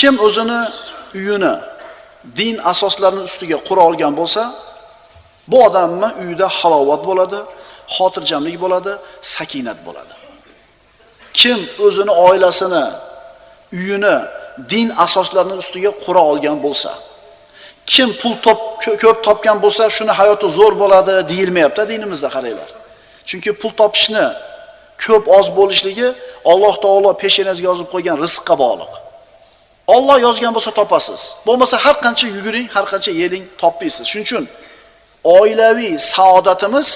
Kim o'zini uyini din asoslarini ustiga qura olgan bo'lsa, bu odamni uyida halovat bo'ladi, xotirjamlik bo'ladi, sakinat bo'ladi. Kim o'zini oilasini, uyini din asoslarini ustiga qura olgan bo'lsa, kim pul top ko'p topgan bo'lsa, shuni hayoti zo'r bo'ladi deyilmayapti dinimizda qaranglar. Chunki pul topishni ko'p oz bo'lishligi Alloh taolo peshonasiga yozib qo'ygan rizqqa bog'liq. Alloh yozgan bo'lsa topasiz. Bo'lmasa har qancha yuguring, har qancha yeling, topmaysiz. Shuning uchun oilaviy saodatimiz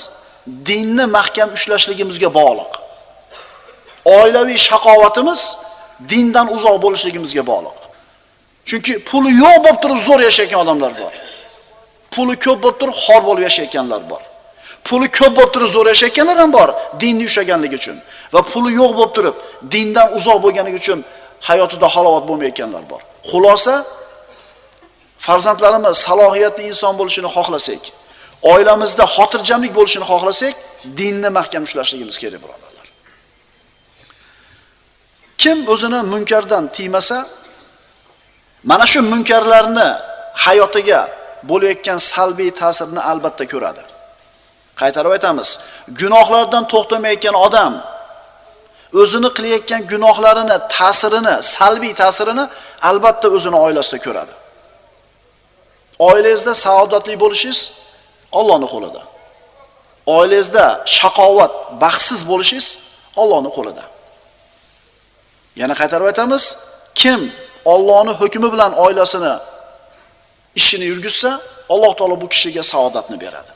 dinni mahkam ushlashligimizga bog'liq. Oilaviy shaqovatimiz dindan uzoq bo'lishligimizga bog'liq. Chunki puli yo'q bo'lib turib zo'r yashayotgan odamlar bor. Puli ko'p bo'lib turib xor bo'lib yashayotganlar bor. Puli ko'p bo'lib turib zo'r yashayotganlar ham bor, dinni ushlaganligi uchun. Va puli yo'q bo'lib turib dindan uzoq bo'lganligi uchun hayotida halovat bo'lmayotganlar bor. Xulosa farzandlarimiz salohiyatli inson bo'lishini xohlasak, oilamizda xotirjamlik bo'lishini xohlasak, dinni mahkam ushlashligimiz kerak birodarlar. Kim o'zini munkardan tiymasa, mana shu munkarlarni hayotiga bo'layotgan salbiy ta'sirini albatta ko'radi. Qaytarib aytamiz, gunohlardan to'xtamayotgan odam o'zini qilayotgan gunohlarini, ta'sirini, salbiy ta'sirini albatta o'zini oilasida ko'radi. Oilangizda saodatli bo'lishingiz Allohning qo'lida. Oilangizda shaqovat, baxtsiz bo'lishingiz Allohning qo'lida. Yana qaytarib aytamiz, kim Allohning hukmi bilan oilasini ishini yurgizsa, Alloh taolo bu kishiga saodatni beradi.